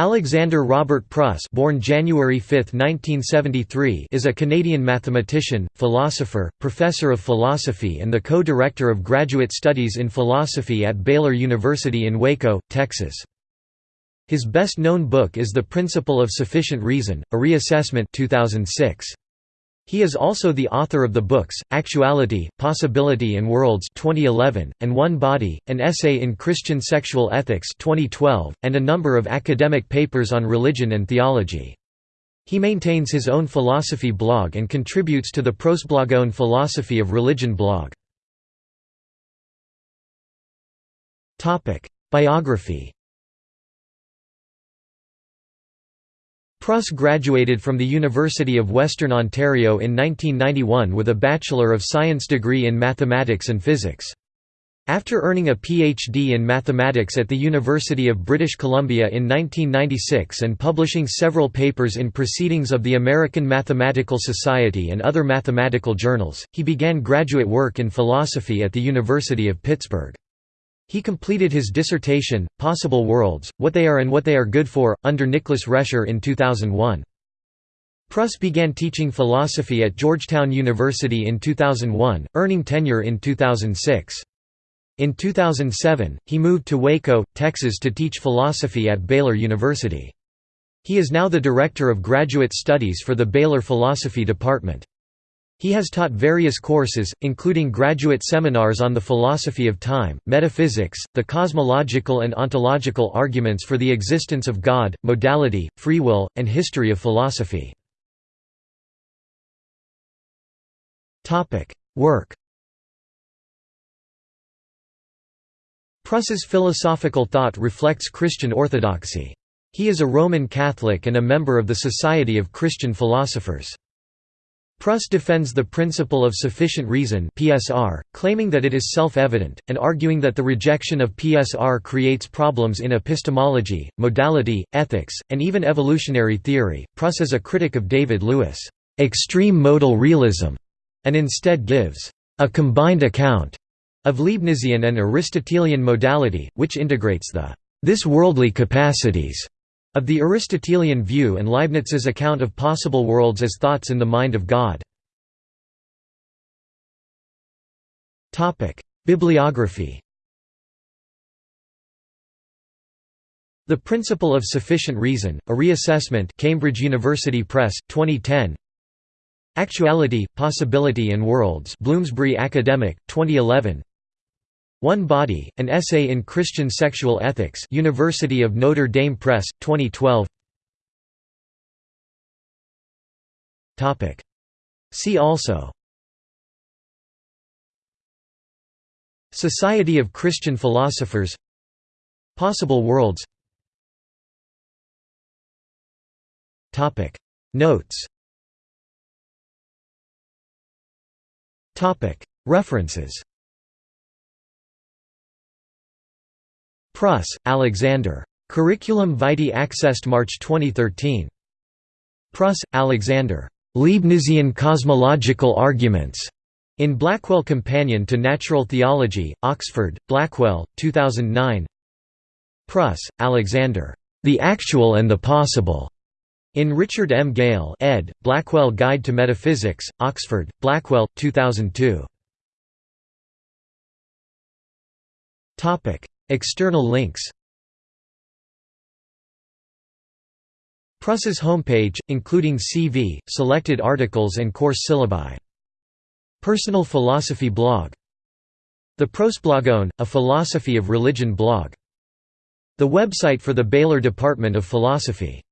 Alexander Robert Pruss born January 5, 1973, is a Canadian mathematician, philosopher, professor of philosophy and the co-director of graduate studies in philosophy at Baylor University in Waco, Texas. His best-known book is The Principle of Sufficient Reason, a reassessment 2006. He is also the author of the books, Actuality, Possibility and Worlds 2011, and One Body, an essay in Christian sexual ethics 2012, and a number of academic papers on religion and theology. He maintains his own philosophy blog and contributes to the Prosblogion Philosophy of Religion blog. Biography Pruss graduated from the University of Western Ontario in 1991 with a Bachelor of Science degree in Mathematics and Physics. After earning a PhD in mathematics at the University of British Columbia in 1996 and publishing several papers in Proceedings of the American Mathematical Society and other mathematical journals, he began graduate work in philosophy at the University of Pittsburgh. He completed his dissertation, Possible Worlds, What They Are and What They Are Good For, under Nicholas Rescher in 2001. Pruss began teaching philosophy at Georgetown University in 2001, earning tenure in 2006. In 2007, he moved to Waco, Texas to teach philosophy at Baylor University. He is now the Director of Graduate Studies for the Baylor Philosophy Department. He has taught various courses, including graduate seminars on the philosophy of time, metaphysics, the cosmological and ontological arguments for the existence of God, modality, free will, and history of philosophy. Work Pruss's philosophical thought reflects Christian orthodoxy. He is a Roman Catholic and a member of the Society of Christian Philosophers. Pruss defends the principle of sufficient reason (PSR), claiming that it is self-evident, and arguing that the rejection of PSR creates problems in epistemology, modality, ethics, and even evolutionary theory. Pruss is a critic of David Lewis' extreme modal realism, and instead gives a combined account of Leibnizian and Aristotelian modality, which integrates the this worldly capacities of the Aristotelian view and Leibniz's account of possible worlds as thoughts in the mind of God. Bibliography. The Principle of Sufficient Reason, a reassessment Cambridge University Press, 2010 Actuality, Possibility and Worlds Bloomsbury Academic, 2011 one Body, an essay in Christian sexual ethics University of Notre Dame Press, 2012 See also. Society of Christian Philosophers. Possible Worlds. Notes. References Pruss, Alexander. Curriculum Vitae accessed March 2013. Pruss, Alexander. Leibnizian Cosmological Arguments. In Blackwell Companion to Natural Theology, Oxford, Blackwell, 2009 Pruss, Alexander. The Actual and the Possible. In Richard M. Gale ed., Blackwell Guide to Metaphysics, Oxford, Blackwell, 2002 External links Pruss's homepage, including CV, selected articles and course syllabi. Personal philosophy blog The Prosblogion, a philosophy of religion blog. The website for the Baylor Department of Philosophy